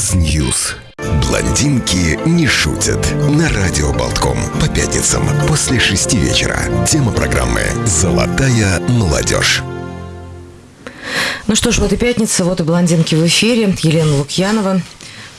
Fox News. Блондинки не шутят. На радио Болтком. По пятницам после шести вечера. Тема программы «Золотая молодежь». Ну что ж, вот и пятница, вот и блондинки в эфире. Елена Лукьянова.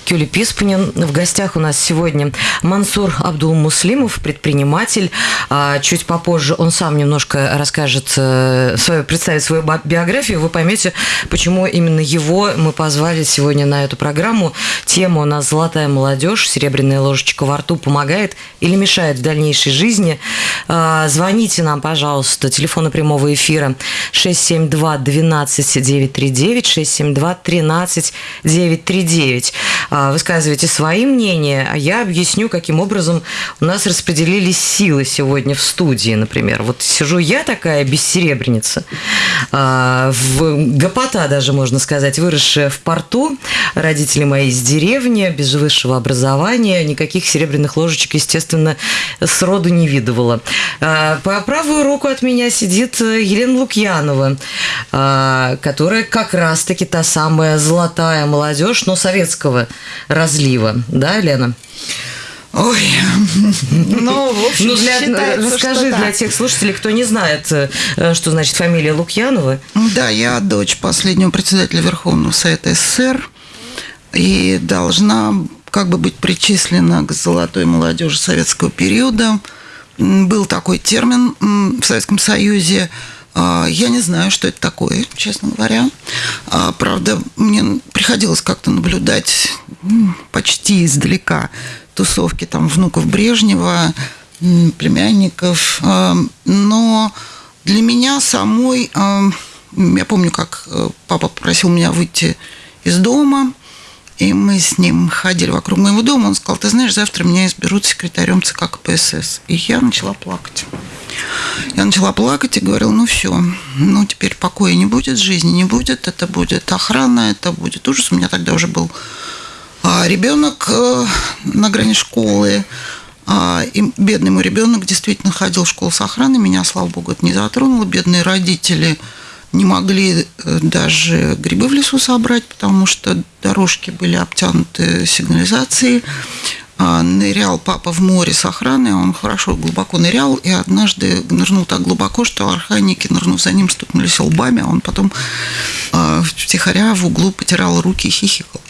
Кюли Писпанин. В гостях у нас сегодня Мансур Абдул-Муслимов, предприниматель. А, чуть попозже он сам немножко расскажет, э, свою, представит свою биографию. Вы поймете, почему именно его мы позвали сегодня на эту программу. Тема у нас «Золотая молодежь», «Серебряная ложечка во рту» помогает или мешает в дальнейшей жизни. А, звоните нам, пожалуйста, телефона прямого эфира 672 12 939 672 13 939. А, высказывайте свои мнения, а я объясню, каким образом у нас распределились силы сегодня в студии, например. Вот сижу я такая бессеребреница, а, в гопота даже, можно сказать, выросшая в порту, родители мои из деревни, без высшего образования, никаких серебряных ложечек, естественно, сроду не видывала. А, по правую руку от меня сидит Елена Лукьянова, которая как раз-таки та самая золотая молодежь, но советского разлива, да, Лена? Ой, ну, в общем, ну, для, расскажи для так. тех слушателей, кто не знает, э, что значит фамилия Лукьянова. Да, я дочь последнего председателя Верховного Совета СССР и должна как бы быть причислена к золотой молодежи советского периода. Был такой термин в Советском Союзе я не знаю, что это такое, честно говоря. А, правда, мне приходилось как-то наблюдать почти издалека тусовки там внуков Брежнева, племянников. А, но для меня самой, я помню, как э, папа попросил меня выйти из дома, и мы с ним ходили вокруг моего дома. Он сказал, ты знаешь, завтра меня изберут секретарем ЦК КПСС. И я начала плакать. Я начала плакать и говорила, ну все, ну теперь покоя не будет, жизни не будет, это будет охрана, это будет ужас. У меня тогда уже был а, ребенок э, на грани школы, а, и бедный мой ребенок действительно ходил в школу с охраной, меня, слава богу, это не затронуло. Бедные родители не могли э, даже грибы в лесу собрать, потому что дорожки были обтянуты сигнализацией. А, нырял папа в море с охраной, он хорошо глубоко нырял, и однажды нырнул так глубоко, что охранники, нырнув за ним, стукнулись лбами, а он потом а, втихаря в углу потирал руки и хихикал.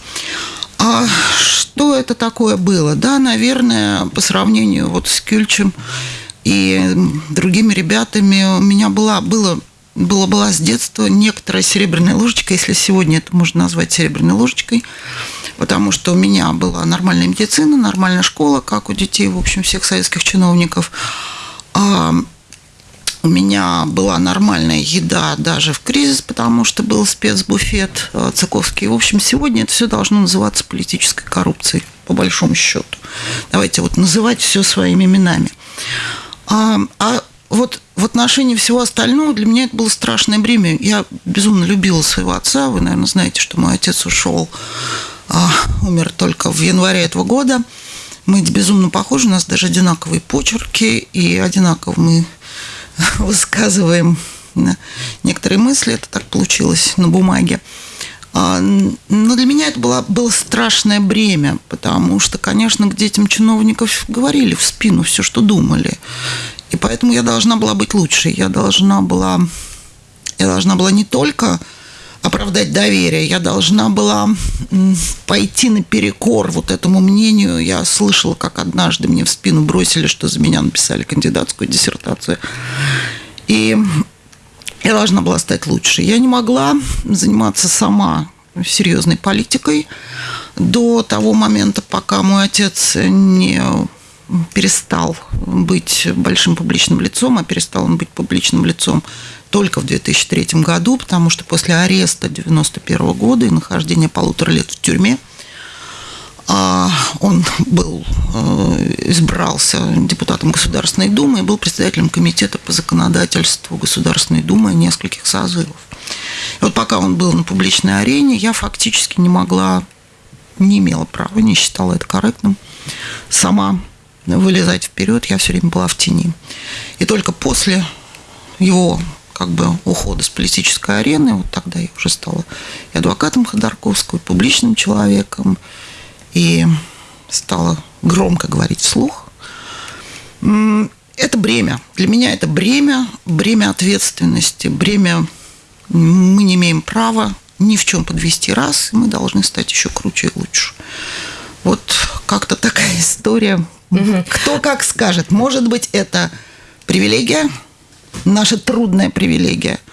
А что это такое было? Да, наверное, по сравнению вот с Кюльчем и другими ребятами у меня была, было была, была с детства некоторая серебряная ложечка, если сегодня это можно назвать серебряной ложечкой, потому что у меня была нормальная медицина, нормальная школа, как у детей, в общем, всех советских чиновников. А у меня была нормальная еда даже в кризис, потому что был спецбуфет э, Цыковский. В общем, сегодня это все должно называться политической коррупцией, по большому счету. Давайте вот называть все своими именами. А, а вот в отношении всего остального для меня это было страшное бремя. Я безумно любила своего отца. Вы, наверное, знаете, что мой отец ушел, умер только в январе этого года. Мы безумно похожи, у нас даже одинаковые почерки, и одинаково мы высказываем некоторые мысли. Это так получилось на бумаге. А, но для меня это было, было страшное бремя, потому что, конечно, к детям чиновников говорили в спину все, что думали. И поэтому я должна была быть лучшей. Я должна была, я должна была не только оправдать доверие, я должна была пойти наперекор вот этому мнению. Я слышала, как однажды мне в спину бросили, что за меня написали кандидатскую диссертацию. И я должна была стать лучше. Я не могла заниматься сама серьезной политикой до того момента, пока мой отец не перестал быть большим публичным лицом, а перестал он быть публичным лицом только в 2003 году, потому что после ареста 1991 года и нахождения полутора лет в тюрьме а, он был, э, избрался депутатом Государственной Думы и был председателем комитета по законодательству Государственной Думы нескольких созывов. И вот пока он был на публичной арене, я фактически не могла, не имела права, не считала это корректным, сама вылезать вперед, я все время была в тени. И только после его как бы ухода с политической арены, вот тогда я уже стала и адвокатом Ходорковского, и публичным человеком, и стала громко говорить вслух. Это бремя. Для меня это бремя, бремя ответственности, бремя мы не имеем права ни в чем подвести раз, мы должны стать еще круче и лучше. Вот как-то такая история. Угу. Кто как скажет. Может быть, это привилегия, наша трудная привилегия –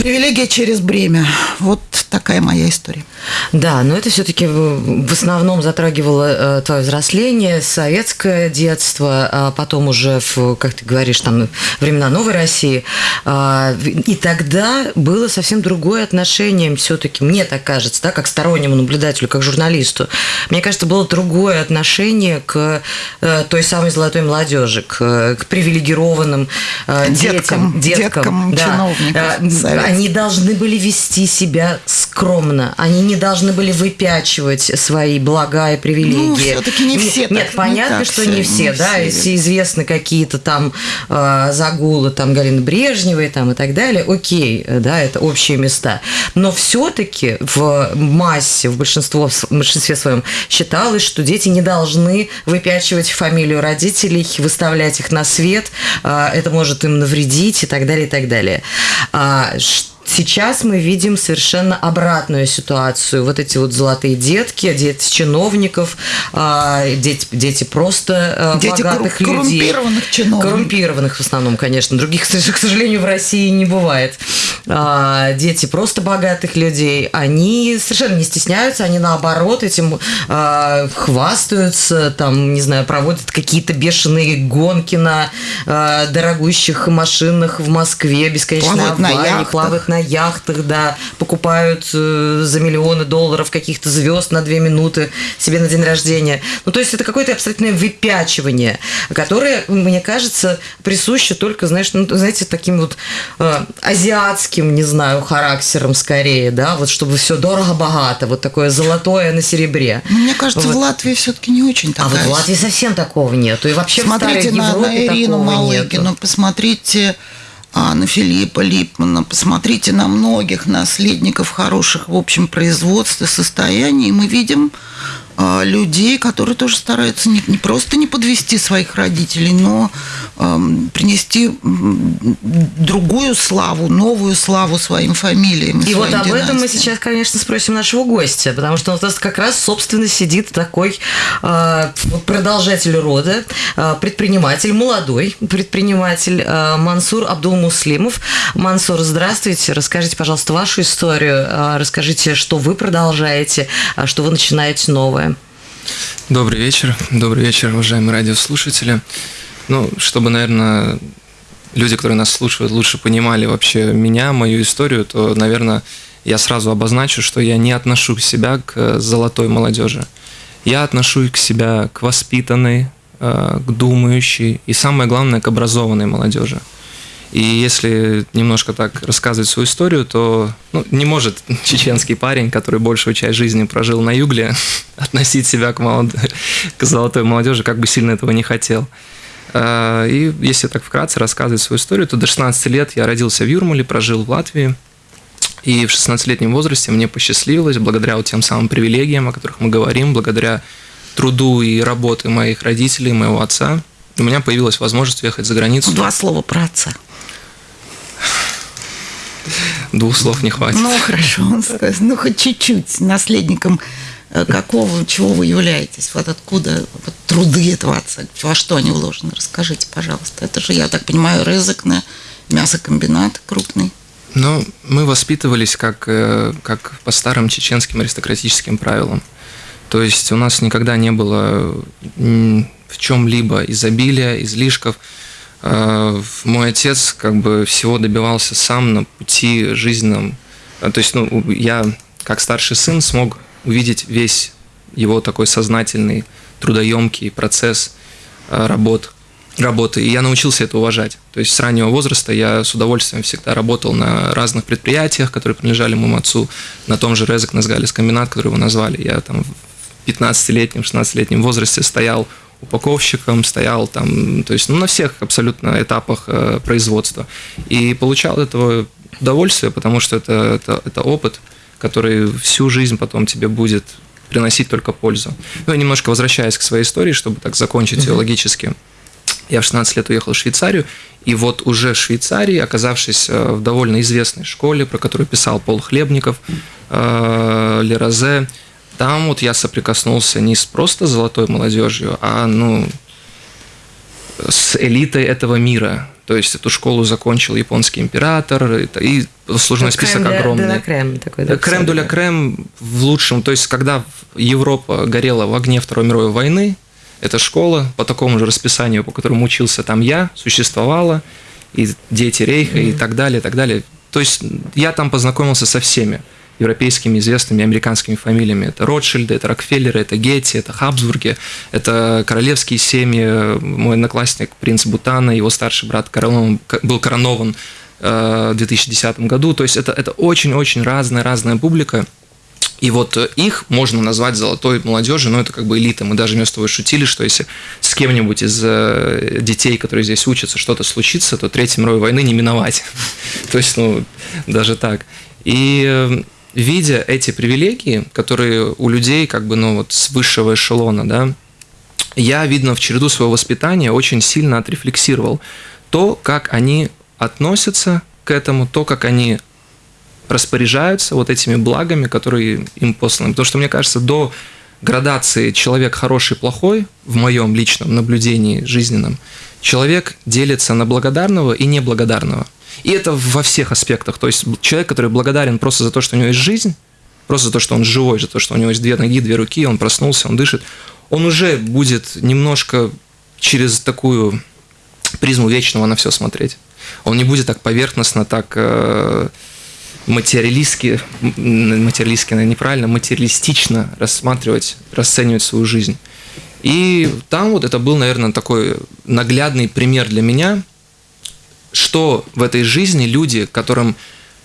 Привилегия через бремя. Вот такая моя история. Да, но это все-таки в основном затрагивало э, твое взросление, советское детство, а потом уже, в, как ты говоришь, там времена новой России. А, и тогда было совсем другое отношение, все-таки, мне так кажется, да, как стороннему наблюдателю, как журналисту. Мне кажется, было другое отношение к э, той самой золотой молодежи, к, к привилегированным э, деткам, деткам, деткам да. чиновников они должны были вести себя скромно. Они не должны были выпячивать свои блага и привилегии. Ну, все-таки не все. Нет, так, понятно, не что не все, не да. Все. Если известны какие-то там э, загулы там Галины Брежневой там и так далее, окей, да, это общие места. Но все-таки в массе, в, большинство, в большинстве своем считалось, что дети не должны выпячивать фамилию родителей, выставлять их на свет, э, это может им навредить и так далее, и так далее. А, Сейчас мы видим совершенно обратную ситуацию. Вот эти вот золотые детки, дети чиновников, а, дети, дети просто а, дети богатых корру- людей. Коррумпированных чиновников. Коррумпированных в основном, конечно. Других, к сожалению, в России не бывает. А, дети просто богатых людей, они совершенно не стесняются, они наоборот этим хвастаются, там, не знаю, проводят какие-то бешеные гонки на дорогущих машинах в Москве, бесконечные аварии, плавают на яхтах, да, покупают э, за миллионы долларов каких-то звезд на две минуты себе на день рождения. Ну, то есть это какое-то абсолютное выпячивание, которое, мне кажется, присуще только, знаешь, ну, знаете, таким вот э, азиатским, не знаю, характером скорее, да, вот чтобы все дорого-богато, вот такое золотое на серебре. Мне кажется, вот. в Латвии все-таки не очень такая. А вот в Латвии совсем такого нету. И вообще Смотрите в на, Европе на Ирину Малыгину, нету. посмотрите а, на Филиппа Липмана, посмотрите на многих наследников хороших, в общем, производств и состояний, мы видим людей, которые тоже стараются не, не просто не подвести своих родителей, но принести другую славу, новую славу своим фамилиям. И, и вот об династиям. этом мы сейчас, конечно, спросим нашего гостя, потому что у нас как раз, собственно, сидит такой э, продолжатель рода, э, предприниматель, молодой предприниматель Мансур Абдулмуслимов. Мансур, здравствуйте. Расскажите, пожалуйста, вашу историю. Расскажите, что вы продолжаете, что вы начинаете новое. Добрый вечер. Добрый вечер, уважаемые радиослушатели. Ну, чтобы, наверное, люди, которые нас слушают, лучше понимали вообще меня, мою историю, то, наверное, я сразу обозначу, что я не отношу себя к золотой молодежи. Я отношу к себя к воспитанной, э, к думающей и, самое главное, к образованной молодежи. И если немножко так рассказывать свою историю, то ну, не может чеченский парень, который большую часть жизни прожил на югле, относить себя к, молод... к золотой молодежи, как бы сильно этого не хотел. А, и если так вкратце рассказывать свою историю, то до 16 лет я родился в Юрмале, прожил в Латвии. И в 16-летнем возрасте мне посчастливилось, благодаря вот тем самым привилегиям, о которых мы говорим, благодаря труду и работе моих родителей, моего отца, у меня появилась возможность уехать за границу. Два слова про отца. Двух слов не хватит. Ну, хорошо, ну, хоть чуть-чуть. Наследником э, какого, чего вы являетесь? Вот откуда вот, труды этого отца? Во что они вложены? Расскажите, пожалуйста. Это же, я так понимаю, рызык на мясокомбинат крупный. Ну, мы воспитывались как, э, как по старым чеченским аристократическим правилам. То есть у нас никогда не было в чем-либо изобилия, излишков. Э, мой отец как бы всего добивался сам на пути жизненном. То есть, ну, я как старший сын смог увидеть весь его такой сознательный, трудоемкий процесс э, работ, работы, и я научился это уважать. То есть с раннего возраста я с удовольствием всегда работал на разных предприятиях, которые принадлежали моему отцу, на том же Резек Назгалис комбинат, который его назвали. Я там в 15-летнем, 16-летнем возрасте стоял упаковщиком, стоял там, то есть ну, на всех абсолютно этапах э, производства. И получал от этого удовольствие, потому что это, это, это опыт, который всю жизнь потом тебе будет приносить только пользу. Ну, и немножко возвращаясь к своей истории, чтобы так закончить ее логически. Я в 16 лет уехал в Швейцарию, и вот уже в Швейцарии, оказавшись э, в довольно известной школе, про которую писал Пол Хлебников, э, Лерозе, там вот я соприкоснулся не с просто золотой молодежью, а ну с элитой этого мира. То есть эту школу закончил японский император, и сложный список крем огромный. крем такой. Да, крем дуля крем в лучшем. То есть когда Европа горела в огне Второй мировой войны, эта школа по такому же расписанию, по которому учился там я, существовала, и дети Рейха, mm-hmm. и так далее, и так далее. То есть я там познакомился со всеми европейскими известными американскими фамилиями. Это Ротшильды, это Рокфеллеры, это Гетти, это Хабсбурги, это королевские семьи. Мой одноклассник, принц Бутана, его старший брат коронован, был коронован э, в 2010 году. То есть это, это очень-очень разная-разная публика. И вот их можно назвать золотой молодежью, но это как бы элита. Мы даже вместо того шутили, что если с кем-нибудь из э, детей, которые здесь учатся, что-то случится, то Третьей мировой войны не миновать. То есть, ну, даже так. И э, видя эти привилегии, которые у людей как бы, ну, вот с высшего эшелона, да, я, видно, в череду своего воспитания очень сильно отрефлексировал то, как они относятся к этому, то, как они распоряжаются вот этими благами, которые им посланы. Потому что, мне кажется, до градации человек хороший, плохой, в моем личном наблюдении жизненном, человек делится на благодарного и неблагодарного – и это во всех аспектах. То есть человек, который благодарен просто за то, что у него есть жизнь, просто за то, что он живой, за то, что у него есть две ноги, две руки, он проснулся, он дышит, он уже будет немножко через такую призму вечного на все смотреть. Он не будет так поверхностно, так э, материалистски, материалистски, наверное, неправильно, материалистично рассматривать, расценивать свою жизнь. И там вот это был, наверное, такой наглядный пример для меня, что в этой жизни люди, которым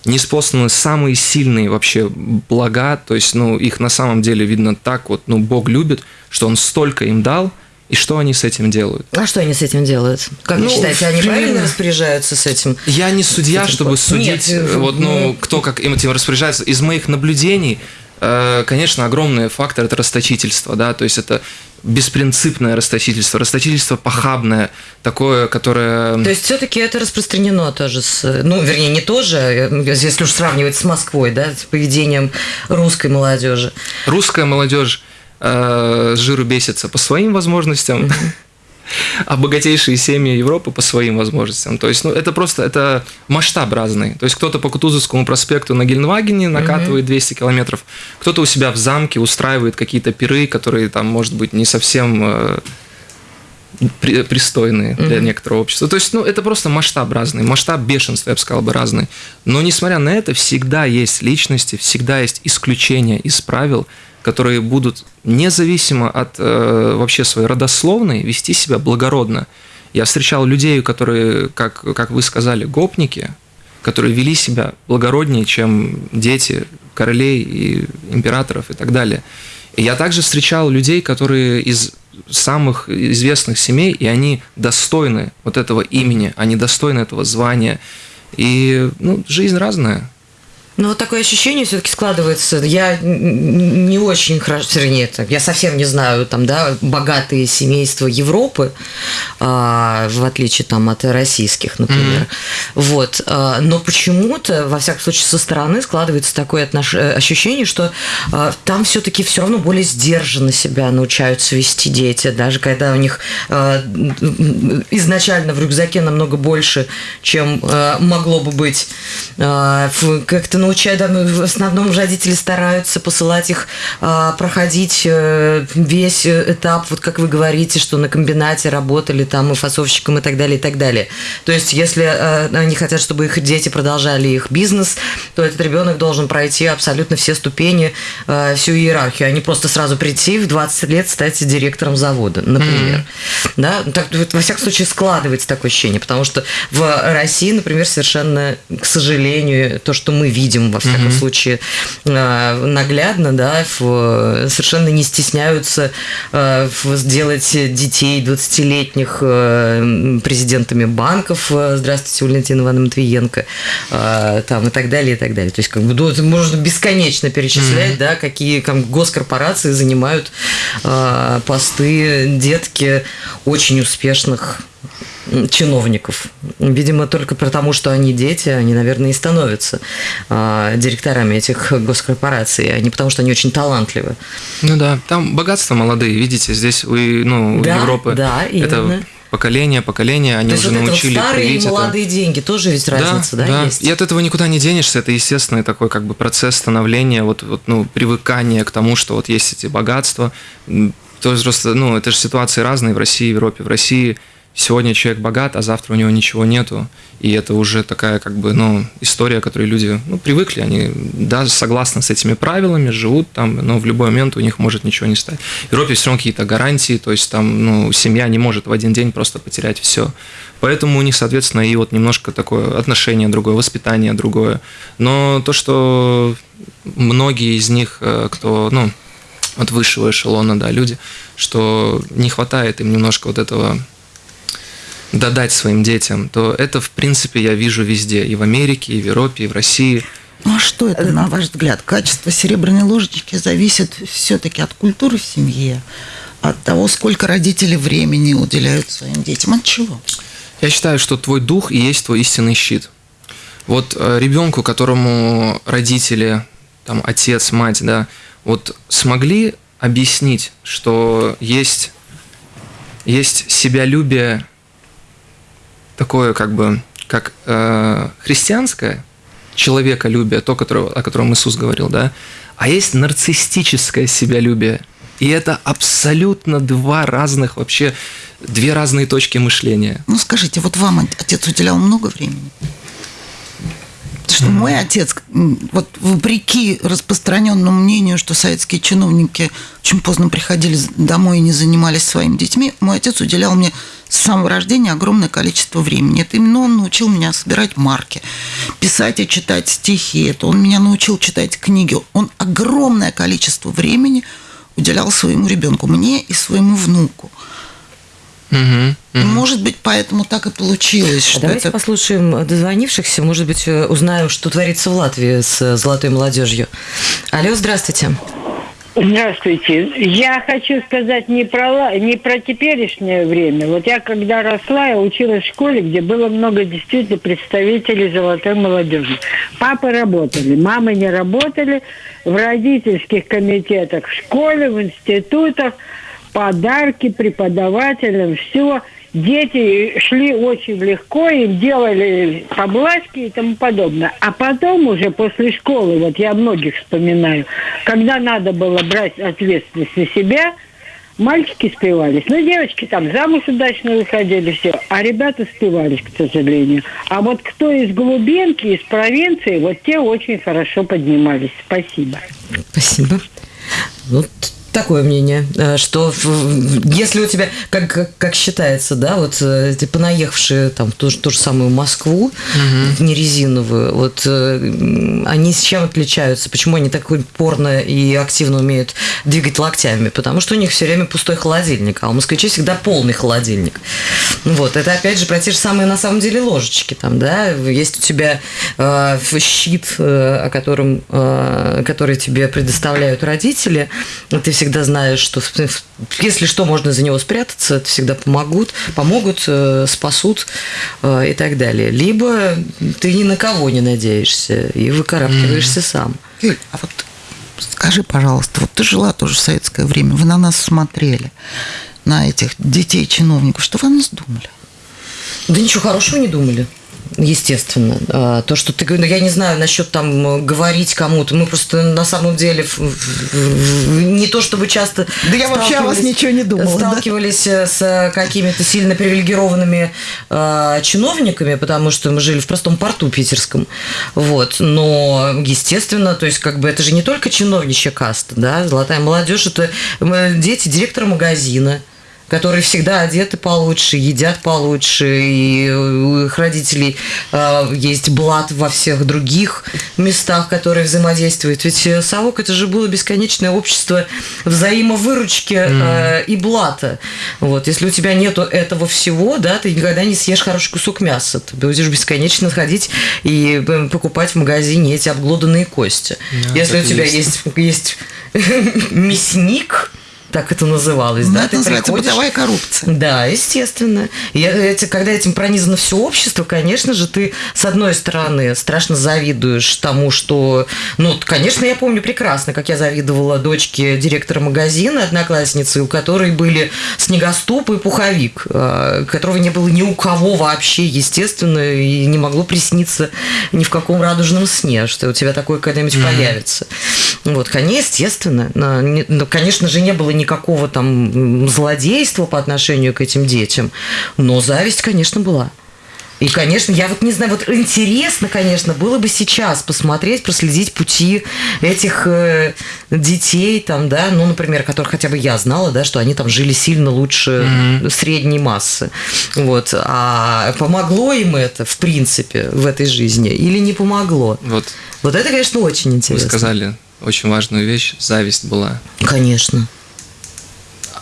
не способны самые сильные вообще блага, то есть, ну, их на самом деле видно так вот, ну, Бог любит, что Он столько им дал, и что они с этим делают? А что они с этим делают? Как ну, вы считаете, они правильно распоряжаются с этим? Я не судья, чтобы судить, Нет, э, вот, ну, ну, кто как им этим распоряжается. Из моих наблюдений, конечно, огромный фактор – это расточительство, да, то есть это беспринципное расточительство, расточительство похабное, такое, которое... То есть все-таки это распространено тоже, с, ну, вернее, не тоже, если уж сравнивать с Москвой, да, с поведением русской молодежи. Русская молодежь э, жиру бесится по своим возможностям. Mm-hmm а богатейшие семьи Европы по своим возможностям. То есть, ну, это просто, это масштаб разный. То есть, кто-то по Кутузовскому проспекту на Гельнвагене накатывает 200 километров, кто-то у себя в замке устраивает какие-то пиры, которые там, может быть, не совсем э, пристойные для некоторого общества. То есть, ну, это просто масштаб разный, масштаб бешенства, я бы сказал бы, разный. Но, несмотря на это, всегда есть личности, всегда есть исключения из правил, которые будут независимо от э, вообще своей родословной вести себя благородно. Я встречал людей, которые, как, как вы сказали, гопники, которые вели себя благороднее, чем дети королей и императоров и так далее. И я также встречал людей, которые из самых известных семей, и они достойны вот этого имени, они достойны этого звания. И ну, жизнь разная. Ну, вот такое ощущение все-таки складывается. Я не очень хорошо, вернее, это, я совсем не знаю, там, да, богатые семейства Европы, а, в отличие там от российских, например. Mm-hmm. Вот. А, но почему-то, во всяком случае, со стороны складывается такое отнош... Э, ощущение, что а, там все-таки все равно более сдержанно себя научаются вести дети, даже когда у них а, изначально в рюкзаке намного больше, чем а, могло бы быть. А, как-то научают, да, в основном родители стараются посылать их а, проходить э, весь этап, вот как вы говорите, что на комбинате работали там и фасовщиком и так далее, и так далее. То есть, если а, они хотят, чтобы их дети продолжали их бизнес, то этот ребенок должен пройти абсолютно все ступени, а, всю иерархию, а не просто сразу прийти в 20 лет стать директором завода, например. Mm-hmm. Да? Так, во всяком случае, складывается такое ощущение, потому что в России, например, совершенно, к сожалению, то, что мы видим, видим, во всяком mm-hmm. случае, наглядно, да, совершенно не стесняются сделать детей 20-летних президентами банков. Здравствуйте, Валентина Ивановна Матвиенко. Там и так далее, и так далее. То есть, как бы, ну, можно бесконечно перечислять, mm-hmm. да, какие там, госкорпорации занимают посты детки очень успешных чиновников. Видимо, только потому, что они дети, они, наверное, и становятся э, директорами этих госкорпораций, а не потому, что они очень талантливы. Ну да, там богатство молодые, видите, здесь вы, ну, да, Европы. Да, именно. Это поколение, поколение, они То уже вот научили это вот старые и молодые это. деньги, тоже ведь разница, да, да, есть? И от этого никуда не денешься, это естественный такой как бы процесс становления, вот, вот ну, привыкания к тому, что вот есть эти богатства. То есть просто, ну, это же ситуации разные в России, в Европе. В России сегодня человек богат, а завтра у него ничего нету. И это уже такая, как бы, ну, история, которой люди, ну, привыкли. Они даже согласны с этими правилами, живут там, но в любой момент у них может ничего не стать. В Европе все равно какие-то гарантии, то есть там, ну, семья не может в один день просто потерять все. Поэтому у них, соответственно, и вот немножко такое отношение другое, воспитание другое. Но то, что многие из них, э, кто, ну, от высшего эшелона, да, люди, что не хватает им немножко вот этого додать своим детям, то это, в принципе, я вижу везде, и в Америке, и в Европе, и в России. Ну а что это, на ваш взгляд? Качество серебряной ложечки зависит все-таки от культуры в семье, от того, сколько родители времени уделяют своим детям. От чего? Я считаю, что твой дух и есть твой истинный щит. Вот э, ребенку, которому родители, там, отец, мать, да, вот смогли объяснить, что есть, есть себялюбие такое как бы, как э, христианское, человеколюбие, то, которое, о котором Иисус говорил, да, а есть нарциссическое себялюбие. И это абсолютно два разных вообще, две разные точки мышления. Ну скажите, вот вам отец уделял много времени? Потому что мой отец, вот вопреки распространенному мнению, что советские чиновники очень поздно приходили домой и не занимались своими детьми, мой отец уделял мне с самого рождения огромное количество времени. Это именно он научил меня собирать марки, писать и читать стихи. Это он меня научил читать книги. Он огромное количество времени уделял своему ребенку, мне и своему внуку. Угу, угу. Может быть, поэтому так и получилось. Что Давайте это... послушаем дозвонившихся. Может быть, э, узнаем, что творится в Латвии с золотой молодежью. Алло, здравствуйте. Здравствуйте. Я хочу сказать не про, не про теперешнее время. Вот я когда росла, я училась в школе, где было много действительно представителей золотой молодежи. Папы работали, мамы не работали. В родительских комитетах в школе, в институтах подарки преподавателям, все – дети шли очень легко, им делали поблажки и тому подобное. А потом уже после школы, вот я многих вспоминаю, когда надо было брать ответственность на себя, мальчики спивались. Ну, девочки там замуж удачно выходили, все. А ребята спивались, к сожалению. А вот кто из глубинки, из провинции, вот те очень хорошо поднимались. Спасибо. Спасибо. Вот такое мнение, э, что если у тебя, как, как считается, да, вот э, эти понаехавшие там ту, ту же самую Москву, угу. не резиновую, вот э, они с чем отличаются? Почему они так упорно и активно умеют двигать локтями? Потому что у них все время пустой холодильник, а у москвичей всегда полный холодильник. Вот, это опять же про те же самые на самом деле ложечки там, да, есть у тебя э, щит, э, о котором, э, который тебе предоставляют родители, ты всегда всегда знаешь, что если что, можно за него спрятаться, всегда помогут, помогут, э, спасут э, и так далее. Либо ты ни на кого не надеешься и выкарабкиваешься mm. сам. Юль, а вот скажи, пожалуйста, вот ты жила тоже в советское время, вы на нас смотрели, на этих детей чиновников, что вы о нас думали? Да ничего хорошего не думали естественно. А, то, что ты говоришь, ну, я не знаю насчет там говорить кому-то, мы просто на самом деле не то чтобы часто Да я вообще о вас ничего не думала. Сталкивались да? с какими-то сильно привилегированными э, чиновниками, потому что мы жили в простом порту питерском. Вот. Но, естественно, то есть как бы это же не только чиновничья каста, да, золотая молодежь, это дети директора магазина, которые всегда одеты получше, едят получше, и у их родителей э, есть блат во всех других местах, которые взаимодействуют. Ведь э, совок это же было бесконечное общество взаимовыручки э, и блата. Вот, если у тебя нету этого всего, да, ты никогда не съешь хороший кусок мяса. Ты будешь бесконечно ходить и э, покупать в магазине эти обглоданные кости. Да, если у тебя есть. есть, есть мясник, так это называлось, Ну, да? это Ты называется приходишь- бытовая коррупция. да, естественно. И эти, когда этим пронизано все общество, конечно же, ты, с одной стороны, страшно завидуешь тому, что... Ну, конечно, я помню прекрасно, как я завидовала дочке директора магазина, одноклассницы, у которой были снегоступ и пуховик, э, которого не было ни у кого вообще, естественно, и не могло присниться ни в каком радужном сне, что у тебя такое когда-нибудь появится. Вот, конечно, естественно. Но, но, конечно же, не было никакого там злодейства по отношению к этим детям, но зависть, конечно, была. И, конечно, я вот не знаю, вот интересно, конечно, было бы сейчас посмотреть, проследить пути этих э, детей, там, да, ну, например, которых хотя бы я знала, да, что они там жили сильно лучше средней массы. Вот. А помогло им это, в принципе, в этой жизни или не помогло? Вот Вот это, конечно, очень вы интересно. сказали очень важную вещь. Зависть была Конечно.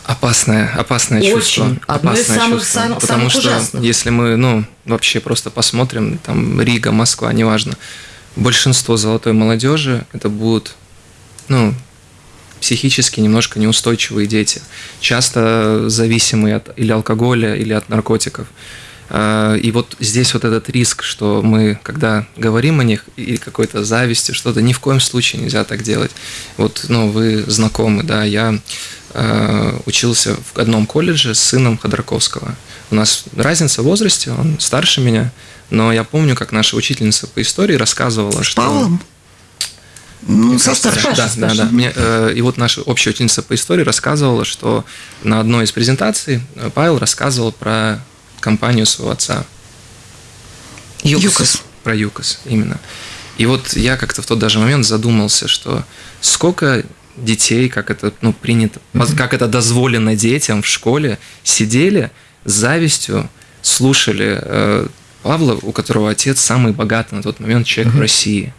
Опасное, опасное Очень. чувство. Одно из опасное самых- чувство. самых- Потому самых что ужасных. если мы, ну, вообще просто посмотрим, там, Рига, Москва, неважно, большинство золотой молодежи это будут, ну, психически немножко неустойчивые дети, часто зависимые от или алкоголя, или от наркотиков. А, И вот здесь вот этот риск, что мы, когда говорим о них, и какой-то зависти, что-то, ни в коем случае нельзя так делать. Вот, ну, вы знакомы, да, я э, учился в одном колледже с сыном Ходорковского. У нас разница в возрасте, он старше меня, но я помню, как наша учительница по истории рассказывала, С что... Павлом? Ну, со старшим. Да, да, да. Мне, э, и вот наша общая ученица по истории рассказывала, что на одной из презентаций Павел рассказывал про компанию своего отца. Юкос. Про ЮКОС, именно. И вот я как-то в тот даже момент задумался, что сколько детей, как это ну, принято, как это дозволено детям в школе, сидели с завистью, слушали э, Павла, у которого отец самый богатый на тот момент человек в России.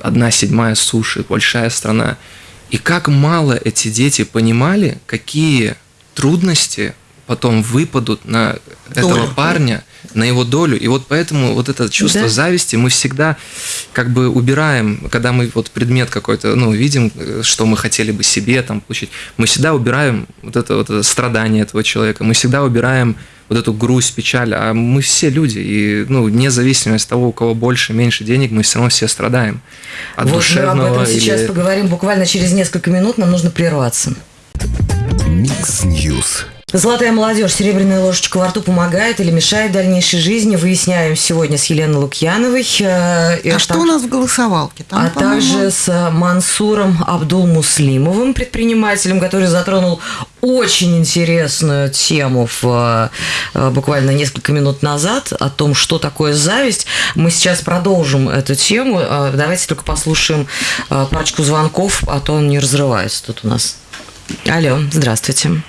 Одна седьмая суши, большая страна. И как мало эти дети понимали, какие трудности потом выпадут на этого Долю. парня, на его долю. И вот поэтому вот это чувство Да. зависти мы всегда как бы убираем, когда мы вот предмет какой-то, ну, видим, э, что мы хотели бы себе там получить, мы всегда убираем вот это, вот это страдание этого человека, мы всегда убираем вот эту грусть, печаль, а мы все люди, и, ну, вне зависимости от того, у кого больше, меньше денег, мы все равно все страдаем. От вот мы об душевного этом сейчас или- поговорим буквально через несколько минут. Нам нужно прерваться. Mix News. Золотая молодежь, серебряная ложечка во рту помогает или мешает дальнейшей жизни. Выясняем сегодня с Еленой Лукьяновой. э, и А так- что у нас в голосовалке? Там, а также с Мансуром Абдул-Муслимовым, предпринимателем, который затронул очень интересную тему в, э, буквально несколько минут назад о том, что такое зависть. Мы сейчас продолжим эту тему. Э, Давайте только послушаем парочку звонков, а то он не разрывается тут у нас. Алло, здравствуйте.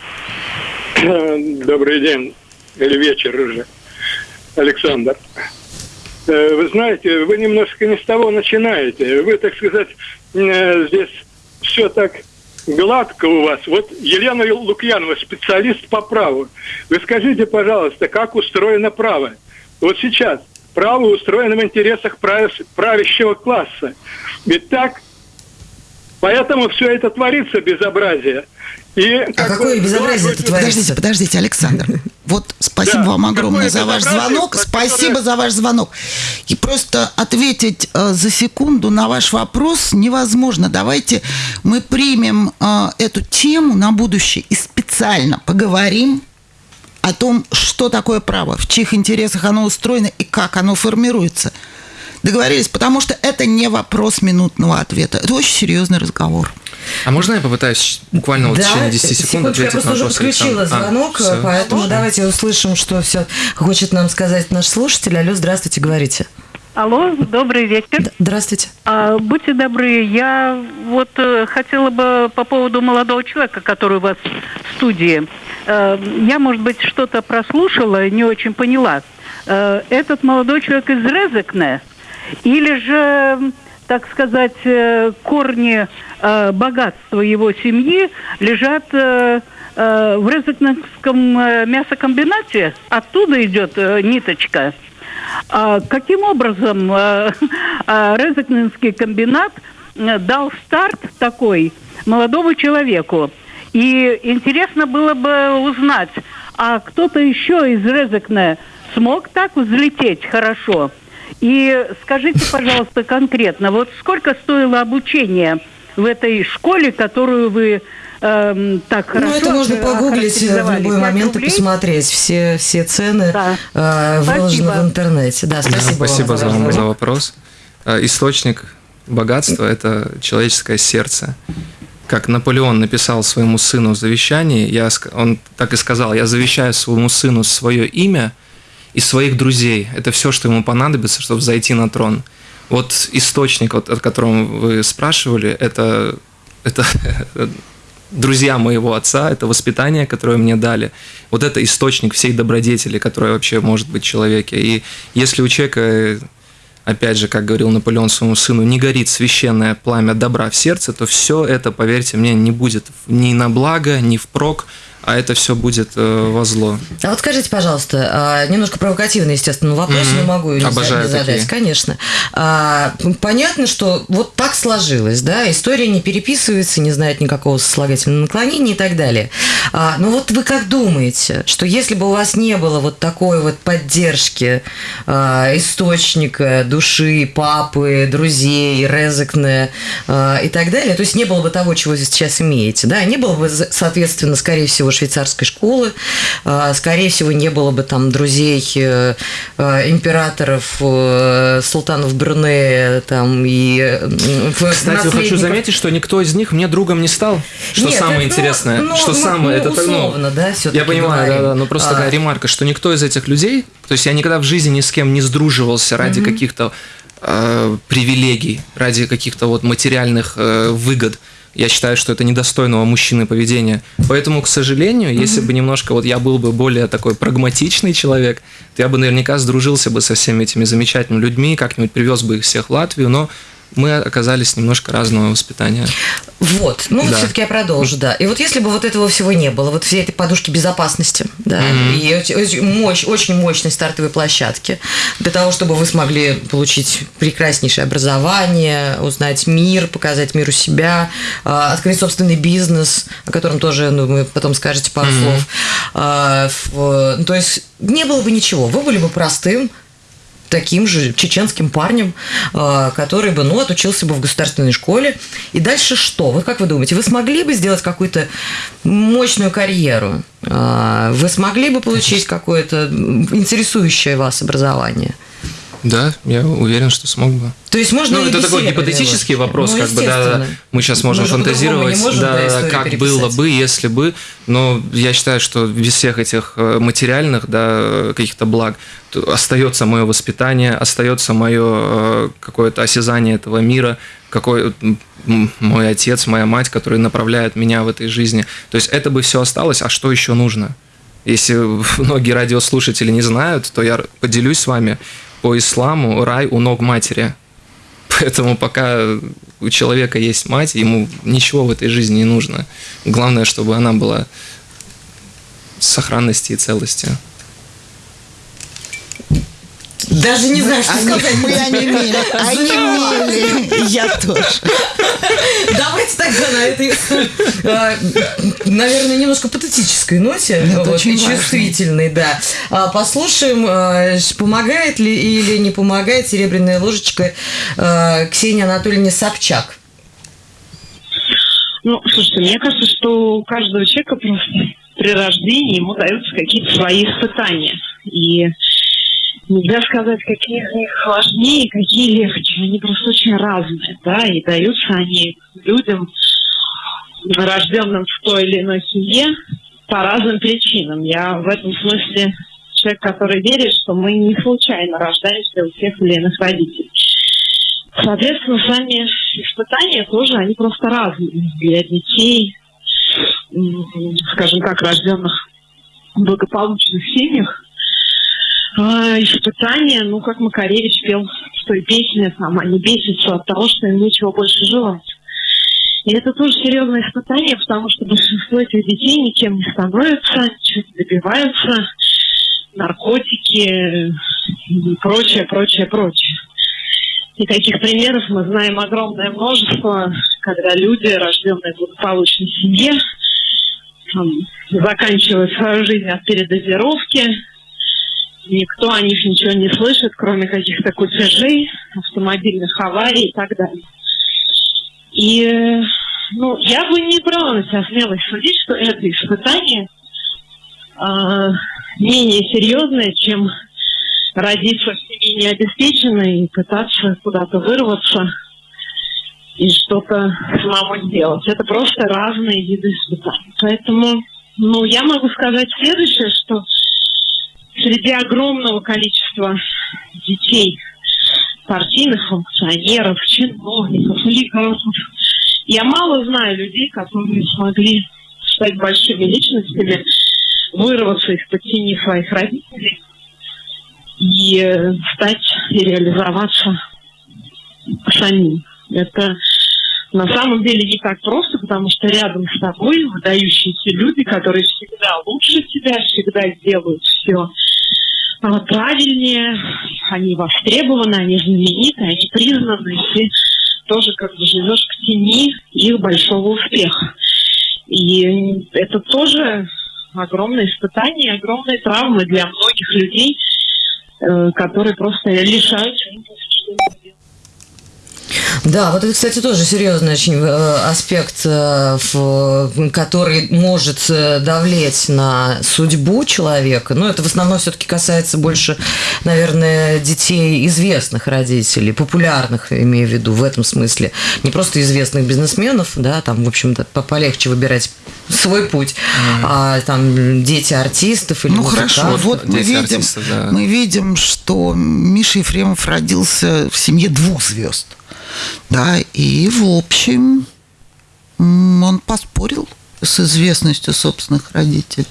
Добрый день, или вечер уже, Александр. Э, Вы знаете, вы немножко не с того начинаете. Вы, так сказать, э, здесь все так гладко у вас. Вот Елена Лукьянова, специалист по праву. Вы скажите, пожалуйста, как устроено право? Вот сейчас право устроено в интересах прав- правящего класса. Ведь так? Поэтому все это творится безобразие. И, А как какое бы, безобразие это творится? Подождите, подождите, Александр. Вот спасибо Да, вам огромное какое за ваш звонок. Спасибо за ваш звонок. И просто ответить э, за секунду на ваш вопрос невозможно. Давайте мы примем э, эту тему на будущее и специально поговорим о том, что такое право, в чьих интересах оно устроено и как оно формируется. Договорились, потому что это не вопрос минутного ответа. Это очень серьезный разговор. А можно я попытаюсь буквально вот в течение 10 секунд секундочку, я ответить просто на уже вопрос включила Александра? А, звонок, всё. поэтому давайте услышим, что все хочет нам сказать наш слушатель. Алло, здравствуйте, говорите. Алло, добрый вечер. Здравствуйте. А, будьте добры, я вот э, хотела бы по поводу молодого человека, который у вас в студии. э, я, может быть, что-то прослушала, не очень поняла. Э, этот молодой человек из Резекне или же, так сказать, э, корни э, богатства его семьи лежат э, в Резекнском э, мясокомбинате? Оттуда идет ниточка. А каким образом э, Резекненский комбинат дал старт такой молодому человеку? И интересно было бы узнать, а кто-то еще из Резекне смог так взлететь хорошо? И скажите, пожалуйста, конкретно, вот сколько стоило обучение в этой школе, которую вы эм, так хорошо Ну, это можно погуглить в охарактеризовали? любой момент и рублей? посмотреть. Все, все цены Да. э, выложены Спасибо. в интернете. Да, Да, спасибо, спасибо вам за, разговор. за вопрос. Э, Источник богатства – это человеческое сердце. Как Наполеон написал своему сыну в завещании, я, он так и сказал, я завещаю своему сыну свое имя и своих друзей. Это все, что ему понадобится, чтобы зайти на трон. Вот источник, вот, о котором вы спрашивали, это, это друзья моего отца, это воспитание, которое мне дали. Вот это источник всей добродетели, которая вообще может быть в человеке. И если у человека, опять же, как говорил Наполеон своему сыну, не горит священное пламя добра в сердце, то все это, поверьте мне, не будет ни на благо, ни впрок, а это все будет э, во зло. А вот скажите, пожалуйста, а, немножко провокативный, естественно, вопрос, Мгм. не могу не, Обожаю задать, такие. конечно. А, понятно, что вот так сложилось, да, история не переписывается, не знает никакого сослагательного наклонения и так далее. А, но вот вы как думаете, что если бы у вас не было вот такой вот поддержки а, источника, души, папы, друзей, резекне а, и так далее, то есть не было бы того, чего вы сейчас имеете, да, не было бы, соответственно, скорее всего, швейцарской школы, а, скорее всего, не было бы там друзей э, э, императоров, э, султанов Брунея там и Кстати, хочу наследников. заметить, что никто из них мне другом не стал. Что Нет, самое это, ну, интересное. ну, что ну, самое ну, это ну, условно, да, всё-таки Я понимаю, говорим. да, да. Ну просто А. такая ремарка, что никто из этих людей, то есть я никогда в жизни ни с кем не сдруживался ради каких-то э, привилегий, ради каких-то вот материальных э, выгод. Я считаю, что это недостойного мужчины поведения. Поэтому, к сожалению, если бы немножко вот я был бы более такой прагматичный человек, то я бы наверняка сдружился бы со всеми этими замечательными людьми, как-нибудь привез бы их всех в Латвию, но мы оказались немножко разного воспитания. Вот, ну вот Да. все-таки я продолжу, да. И вот если бы вот этого всего не было, вот всей этой подушки безопасности, да, и очень- очень мощь, очень мощной стартовой площадки для того, чтобы вы смогли получить прекраснейшее образование, узнать мир, показать миру себя, а, открыть собственный бизнес, о котором тоже, ну, вы потом скажете пару слов. А, в- ну, то есть не было бы ничего, вы были бы простым таким же чеченским парнем, э, который бы, ну, отучился бы в государственной школе. И дальше что? Вот как вы думаете, вы смогли бы сделать какую-то мощную карьеру? Э, Вы смогли бы получить какое-то интересующее вас образование? Да, я уверен, что смог бы. То есть можно Ну, это такой гипотетический вопрос, Ну, как бы, да, мы сейчас можем Мы фантазировать, можем, да, да, как переписать. было бы, если бы, но я считаю, что без всех этих э, материальных, да, каких-то благ остается мое воспитание, остается мое какое-то осязание этого мира, какой мой отец, моя мать, которые направляют меня в этой жизни. То есть это бы все осталось, а что еще нужно? Если многие радиослушатели не знают, то я поделюсь с вами. По исламу рай у ног матери. Поэтому пока у человека есть мать, ему ничего в этой жизни не нужно. Главное, чтобы она была в сохранности и целости. Даже не знаю, что Они, сказать. мы онемели, онемели. Я тоже. Давайте тогда на этой, э, наверное, немножко патетической ноте, Это вот, очень чувствительной, да. А, Послушаем, э, помогает ли или не помогает серебряная ложечка э, Ксении Анатольевне Собчак. Ну, слушайте, мне кажется, что у каждого человека просто при рождении ему даются какие-то свои испытания. И нельзя сказать, какие из них сложнее, какие легче. Они просто очень разные, да, и даются они людям, рожденным в той или иной семье, по разным причинам. Я в этом смысле человек, который верит, что мы не случайно рождаемся у тех или иных родителей. Соответственно, сами испытания тоже, они просто разные для детей, скажем так, рожденных благополучных семьях э, испытания, ну, как Макаревич пел в той песне, там, они бесятся от того, что им нечего больше желать. И это тоже серьезное испытание, потому что большинство этих детей никем не становятся, ничего не добиваются, наркотики и прочее, прочее, прочее. И таких примеров мы знаем огромное множество, когда люди, рожденные в благополучной семье, там, заканчивают свою жизнь от передозировки, никто о них ничего не слышит, кроме каких-то кутежей, автомобильных аварий и так далее. И ну, я бы не брала на себя смелость судить, что это испытание э, менее серьезное, чем родиться в семье необеспеченной и пытаться куда-то вырваться и что-то самому сделать. Это просто разные виды испытаний. Поэтому, ну, я могу сказать следующее, что среди огромного количества детей, партийных функционеров, чиновников, олигархов, я мало знаю людей, которые смогли стать большими личностями, вырваться из-под тени своих родителей и э, стать и реализоваться самим. Это на самом деле не так просто, потому что рядом с тобой выдающиеся люди, которые всегда лучше тебя, всегда делают все правильнее, они востребованы, они знамениты, они признаны, и ты тоже как бы живешь к тени их большого успеха. И это тоже огромное испытание, огромные травмы для многих людей, э, которые просто лишаются да, вот это, кстати, тоже серьезный очень э, аспект, э, который может э, давлеть на судьбу человека. Но это в основном все-таки касается больше, наверное, детей известных родителей, популярных, имею в виду в этом смысле. Не просто известных бизнесменов, да, там, в общем-то, полегче выбирать свой путь, mm. а там дети артистов или Ну хорошо, вот мы видим, артистов, да. мы видим, что Миша Ефремов родился в семье двух звезд. Да, и в общем он поспорил с известностью собственных родителей.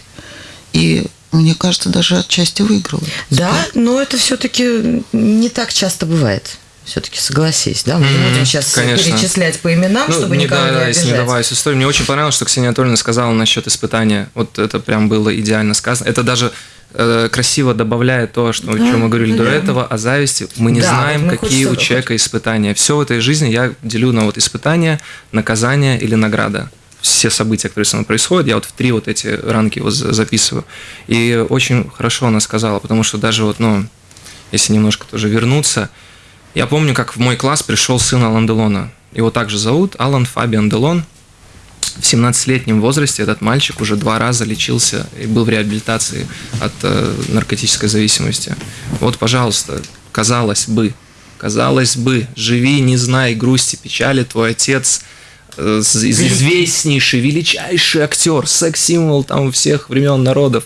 И мне кажется, даже отчасти выиграл. Да, но это все-таки не так часто бывает. Все-таки согласись, да? Мы mm-hmm, будем сейчас конечно. перечислять по именам, ну, чтобы не никого да, не обижать. не добавить историю. Мне очень понравилось, что Ксения Анатольевна сказала насчет испытания. Вот это прям было идеально сказано. Это даже Э, красиво добавляет то, что, да, о чем мы говорили да. до этого, о зависти. Мы не да, знаем, вот какие у человека испытания. Все в этой жизни я делю на вот испытания, наказание или награда все события, которые со мной происходят, я вот в три вот эти ранки вот записываю. И очень хорошо она сказала, потому что даже вот, ну, если немножко тоже вернуться, я помню, как в мой класс пришел сын Алан Делона. Его также зовут Алан Фабиан Делон в 17-летнем возрасте этот мальчик уже два раза лечился и был в реабилитации от э, наркотической зависимости. Вот, пожалуйста, казалось бы, казалось бы, живи, не знай грусти, печали, твой отец э, известнейший, величайший актер, секс-символ там всех времен народов.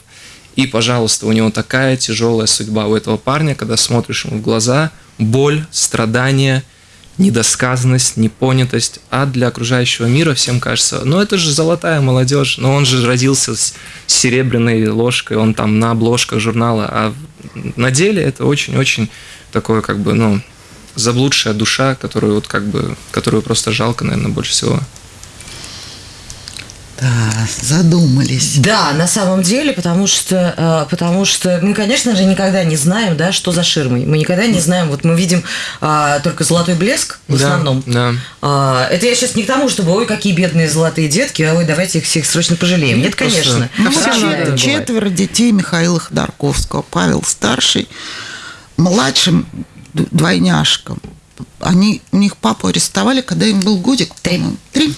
И, пожалуйста, у него такая тяжелая судьба у этого парня, когда смотришь ему в глаза, боль, страдания – недосказанность, непонятость, а для окружающего мира всем кажется, ну это же золотая молодежь, но он же родился с серебряной ложкой, он там на обложках журнала, а на деле это очень-очень такое как бы, ну, заблудшая душа, которую вот как бы, которую просто жалко, наверное, больше всего. Да, задумались. Да, на самом деле, потому что, э, потому что мы, конечно же, никогда не знаем, да, что за ширмой. Мы никогда не знаем, вот мы видим а, только золотой блеск в да, основном. Да. А, это я сейчас не к тому, чтобы, ой, какие бедные золотые детки, а ой, давайте их всех срочно пожалеем. Нет, конечно. Ну, вот четверо детей Михаила Ходорковского, Павел старший, младшим двойняшкам. Они, у них папу арестовали, когда им был годик. Три. Три.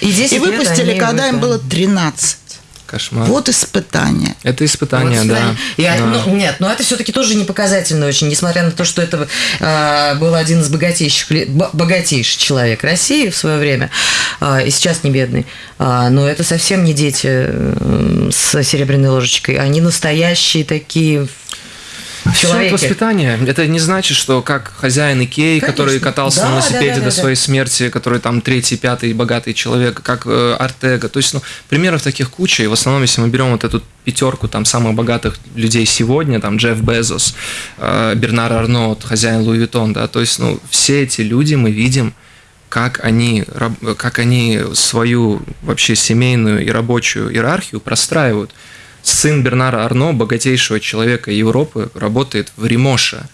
И, и выпустили, когда им было 13. Кошмар. Вот испытание. Это испытание, вот, да. Я, да. Ну, нет, но это все-таки тоже не показательно очень, несмотря на то, что это э, был один из богатейших, богатейший человек России в свое время, э, и сейчас не бедный. Э, но это совсем не дети э, с серебряной ложечкой. Они настоящие такие Все это воспитание. Это не значит, что как хозяин Икеи, Конечно. который катался да, на велосипеде да, да, до да, своей да. смерти, который там третий, пятый богатый человек, как э, Ортега. То есть, ну, примеров таких куча. И в основном, если мы берем вот эту пятерку там самых богатых людей сегодня, там Джефф Безос, э, Бернар Арно, хозяин Louis Vuitton, да, то есть, ну, все эти люди мы видим, как они, как они свою вообще семейную и рабочую иерархию простраивают. Сын Бернара Арно, богатейшего человека Европы, работает в Rimowa.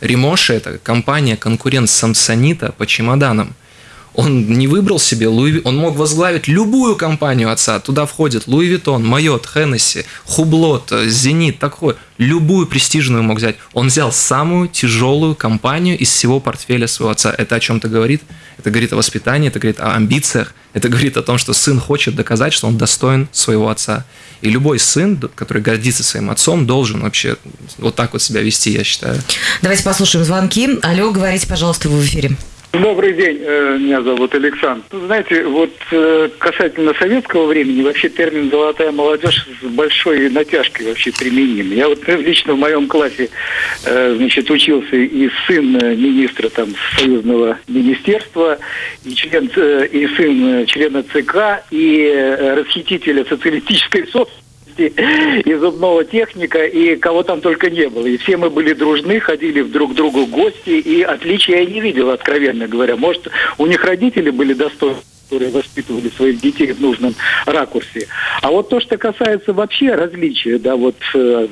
Rimowa – это компания, конкурент Самсонита по чемоданам – он не выбрал себе Луи Он мог возглавить любую компанию отца. Туда входит Louis Vuitton, Moët, Hennessy, Hublot, Zenith, такой. Любую престижную мог взять. Он взял самую тяжелую компанию из всего портфеля своего отца. Это о чем-то говорит? Это говорит о воспитании, это говорит о амбициях, это говорит о том, что сын хочет доказать, что он достоин своего отца. И любой сын, который гордится своим отцом, должен вообще вот так вот себя вести, я считаю. Давайте послушаем звонки. Алло, говорите, пожалуйста, вы в эфире. Добрый день, э, меня зовут Александр. Ну, знаете, вот э, касательно советского времени, вообще термин «золотая молодежь» с большой натяжкой вообще применим. Я вот э, лично в моем классе, значит, учился и сын министра там союзного министерства, и член, и сын члена ЦК, и расхитителя социалистической собственности и зубного техника, и кого там только не было. И все мы были дружны, ходили друг к другу в гости, и отличия я не видел, откровенно говоря. Может, у них родители были достойны которые воспитывали своих детей в нужном ракурсе. А вот то, что касается вообще различия, да, вот э,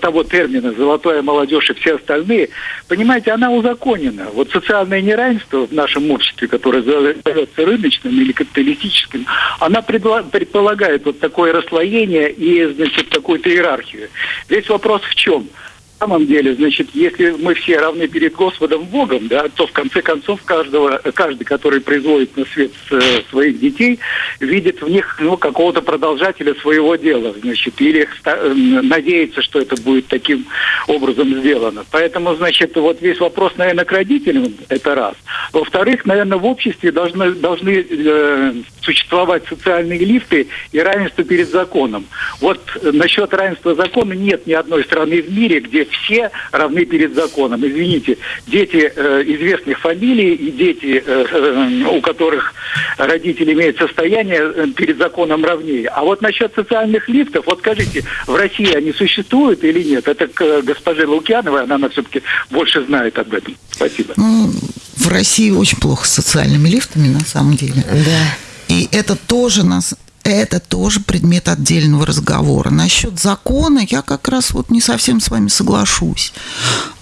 того термина «золотая молодежь» и все остальные, понимаете, она узаконена. Вот социальное неравенство в нашем обществе, которое зовется рыночным или капиталистическим, она предполагает вот такое расслоение и, значит, какую-то иерархию. Весь вопрос в чем? – самом деле, значит, если мы все равны перед Господом Богом, да, то в конце концов каждого, каждый, который производит на свет э, своих детей, видит в них ну, какого-то продолжателя своего дела, значит, или э, надеется, что это будет таким образом сделано. Поэтому, значит, вот весь вопрос, наверное, к родителям, это раз. Во-вторых, наверное, в обществе должны, должны э, существовать социальные лифты и равенство перед законом. Вот насчет равенства закона нет ни одной страны в мире, где все равны перед законом. Извините, дети э, известных фамилий и дети, э, э, у которых родители имеют состояние, э, перед законом равнее. А вот насчет социальных лифтов, вот скажите, в России они существуют или нет? Это к э, госпоже Лукьяновой, она, она все-таки больше знает об этом. Спасибо. Ну, в России очень плохо с социальными лифтами, на самом деле. Да. И это тоже нас это тоже предмет отдельного разговора. Насчет закона я как раз вот не совсем с вами соглашусь.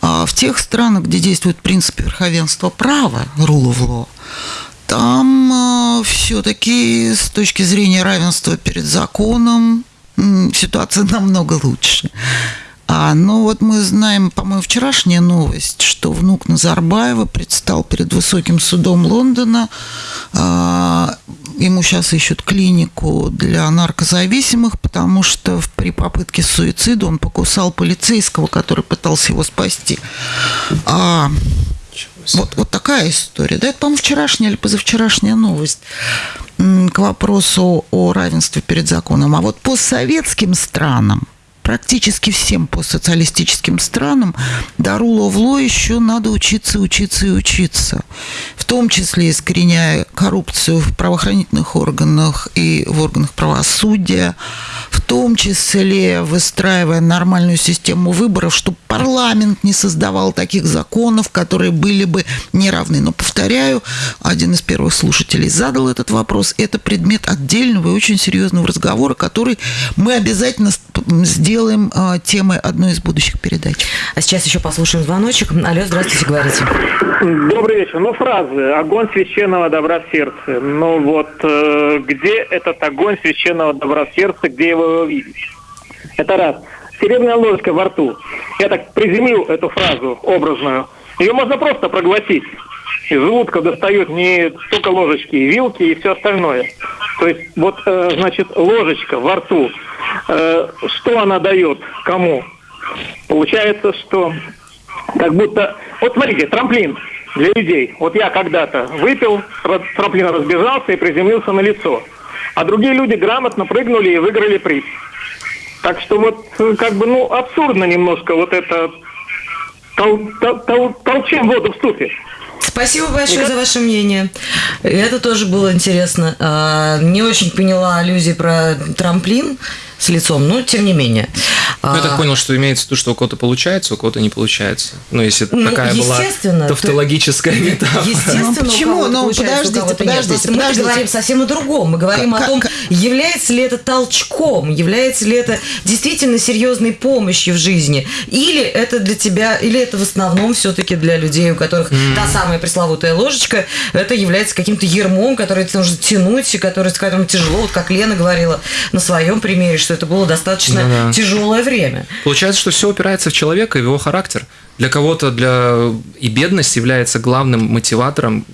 А в тех странах, где действует принцип верховенства права, rule of law, там э, все-таки с точки зрения равенства перед законом ситуация намного лучше. А, ну вот мы знаем, по-моему, вчерашняя новость, что внук Назарбаева предстал перед высоким судом Лондона. А, ему сейчас ищут клинику для наркозависимых, потому что при попытке суицида он покусал полицейского, который пытался его спасти. А, вот, вот такая история. Да, это, по-моему, вчерашняя или позавчерашняя новость к вопросу о равенстве перед законом. А вот по советским странам практически всем постсоциалистическим странам до руловло еще надо учиться, учиться и учиться. В том числе искореняя коррупцию в правоохранительных органах и в органах правосудия, в том числе выстраивая нормальную систему выборов, чтобы парламент не создавал таких законов, которые были бы неравны. Но, повторяю, один из первых слушателей задал этот вопрос. Это предмет отдельного и очень серьезного разговора, который мы обязательно сделаем сделаем э, темой одной из будущих передач. А сейчас еще послушаем звоночек. Алло, здравствуйте, говорите. Добрый вечер. Ну, фразы «Огонь священного добра в сердце». Ну, вот э, где этот огонь священного добра в сердце, где его увидеть? Это раз. Серебряная ложка во рту. Я так приземлил эту фразу образную. Ее можно просто проглотить. Из желудка достают не только ложечки, и вилки и все остальное. То есть вот, э, значит, ложечка во рту – Э, что она дает кому? Получается, что как будто... Вот смотрите, трамплин для людей. Вот я когда-то выпил, трамплин разбежался и приземлился на лицо. А другие люди грамотно прыгнули и выиграли приз. Так что вот как бы, ну, абсурдно немножко вот это тол, тол, тол, толчем воду в ступе. Спасибо большое за ваше мнение. Это тоже было интересно. А, Не очень поняла аллюзии про трамплин с лицом, но тем не менее. Ну, я так А, понял, что имеется в виду, что у кого-то получается, у кого-то не получается. Ну, если Ну, такая была тавтологическая метафора. Естественно, Ну, почему? Ну, подождите, подождите, Просто мы подождите. говорим совсем о другом. Мы говорим о Как- том, как- является ли это толчком, является ли это действительно серьезной помощью в жизни, или это для тебя, или это в основном все-таки для людей, у которых та самая пресловутая ложечка, это является каким-то ермом, который тебе нужно тянуть, и который, с которым тяжело, вот как Лена говорила на своем примере, что это было достаточно Ну да. тяжелое время. Получается, что все упирается в человека и в его характер. Для кого-то для и бедность является главным мотиватором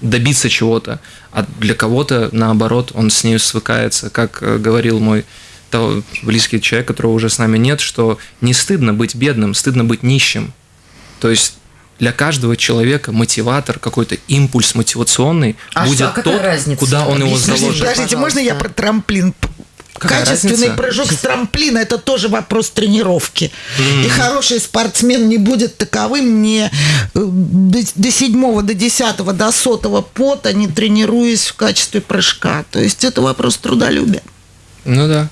добиться чего-то, а для кого-то, наоборот, он с ней свыкается. Как э, говорил мой того- близкий человек, которого уже с нами нет, что не стыдно быть бедным, стыдно быть нищим. То есть для каждого человека мотиватор, какой-то импульс мотивационный А будет что, а тот, разница? куда он его Объясните, заложит. Подождите, можно я про трамплин? Какая Качественный разница? прыжок с трамплина – это тоже вопрос тренировки. И хороший спортсмен не будет таковым не э, до, до седьмого, до десятого, до сотого пота, не тренируясь в качестве прыжка. То есть это вопрос трудолюбия. Ну да.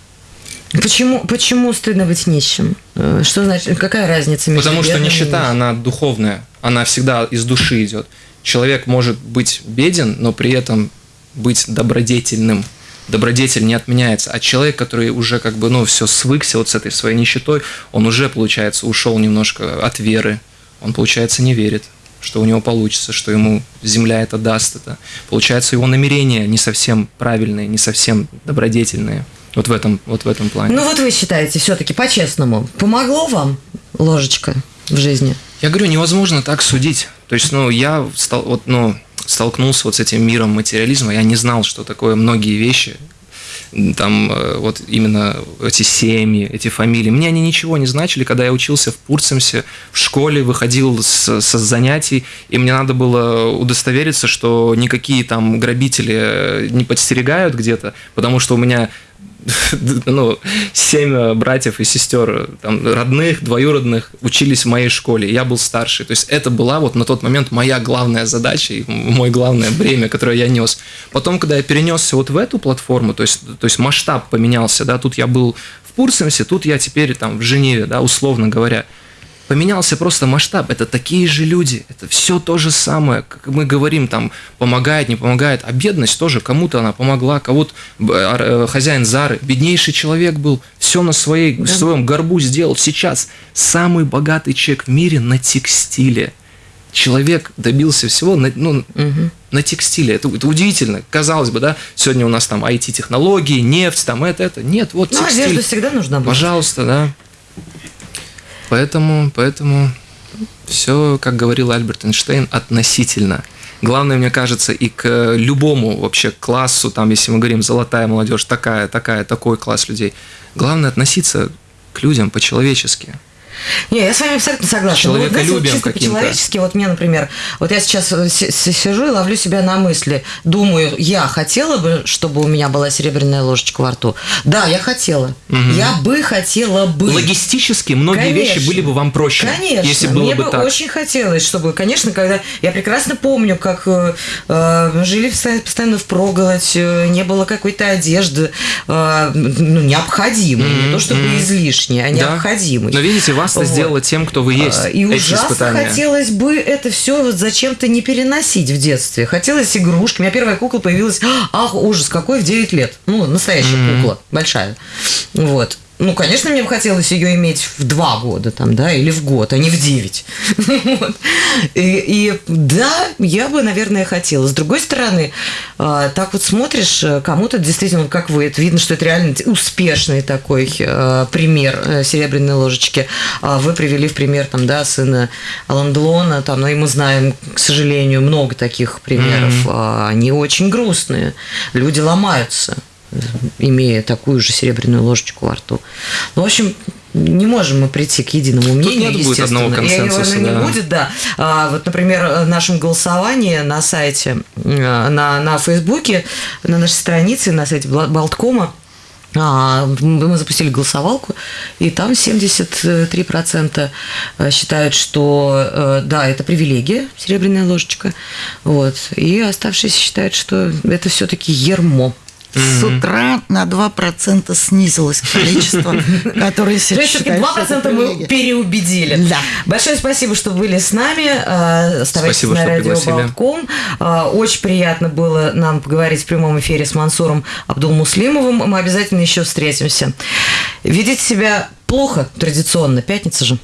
Почему, почему стыдно быть нищим? Э, Что значит, какая разница между Потому что нищета, она духовная, она всегда из души идет. Человек может быть беден, но при этом быть добродетельным. Добродетель не отменяется. А человек, который уже как бы, ну, все свыкся вот с этой своей нищетой, он уже, получается, ушел немножко от веры. Он, получается, не верит, что у него получится, что ему земля это даст это. Получается, его намерения не совсем правильные, не совсем добродетельные. Вот в этом, вот в этом плане. Ну вот вы считаете, все-таки по-честному, помогло вам ложечка в жизни? Я говорю, невозможно так судить. То есть, ну, я стал, вот, ну, столкнулся вот с этим миром материализма, я не знал, что такое многие вещи, там э, вот именно эти семьи, эти фамилии. Мне они ничего не значили, когда я учился в Пурцемсе, в школе, выходил со занятий, и мне надо было удостовериться, что никакие там грабители э, не подстерегают где-то, потому что у меня ну, семь э, братьев и сестер, э, там, родных, двоюродных, учились в моей школе. Я был старший. То есть это была вот на тот момент моя главная задача и мой главное бремя, которое я нес. Потом, когда я перенесся вот в эту платформу, то есть, то есть масштаб поменялся, да, тут я был в Пурсемсе, тут я теперь там в Женеве, да, условно говоря. Поменялся просто масштаб. Это такие же люди. Это все то же самое. Как мы говорим, там, помогает, не помогает. А бедность тоже. Кому-то она помогла, кого-то э, хозяин Зары. Беднейший человек был. Все на своей, в своем горбу сделал. Сейчас самый богатый человек в мире на текстиле. Человек добился всего на, ну, на текстиле. Это, это удивительно. Казалось бы, да, сегодня у нас там IT-технологии, нефть, там это, это. Нет, вот Ну, текстиль. одежда всегда нужна была. Пожалуйста, да. Поэтому, поэтому все, как говорил Альберт Эйнштейн, относительно. Главное, мне кажется, и к любому вообще классу, там, если мы говорим золотая молодежь, такая, такая, такой класс людей, главное относиться к людям по-человечески. Не, я с вами абсолютно согласна. Ну, вот, знаете, вот Человеколюбием чисто по-человечески, вот мне, например, вот я сейчас э, си- си- сижу и ловлю себя на мысли, думаю, я хотела бы, чтобы у меня была серебряная ложечка во рту. Да, я хотела. Мгм. Я бы хотела бы. Логистически многие Конечно. вещи были бы вам проще, Конечно, если было мне бы бы так. очень хотелось, чтобы, конечно, когда я прекрасно помню, как э, э, жили постоянно, в проголодь, э, не было какой-то одежды, э, ну, необходимой, не то чтобы Мгм. излишней, а Да. необходимой. Но видите, вас-то Вот. сделало тем, кто вы есть. А, И эти ужасно испытания. хотелось бы это все вот зачем-то не переносить в детстве. Хотелось игрушки. У меня первая кукла появилась, ах, ужас, какой в 9 лет. Ну, настоящая Мгм. кукла, большая. Вот. Ну, конечно, мне бы хотелось ее иметь в два года, там, да, или в год, а не в девять. Вот. И, и да, я бы, наверное, хотела. С другой стороны, а, так вот смотришь, э, кому-то действительно, как вы, это видно, что это реально успешный такой э, пример э, серебряной ложечки. А Вы привели в пример там, да, сына Алан Делона, там, ну, и мы знаем, к сожалению, много таких примеров. А, Они очень грустные. Люди ломаются имея такую же серебряную ложечку во рту. Ну, в общем, не можем мы прийти к единому мнению, нет будет одного И консенсуса, наверное, да. не будет, да. А, вот, например, в нашем голосовании на сайте, э, на, на Фейсбуке, на нашей странице, на сайте Болткома, А, мы запустили голосовалку, и там 73% считают, что да, это привилегия, серебряная ложечка, вот, и оставшиеся считают, что это все-таки ермо. С утра на 2% снизилось количество, которое То есть все-таки 2% мы переубедили. Да. Большое спасибо, что были с нами. Оставайтесь спасибо, на радио. Болтком. Очень приятно было нам поговорить в прямом эфире с Мансуром Абдулмуслимовым. Мы обязательно еще встретимся. Видите себя плохо традиционно, пятница же.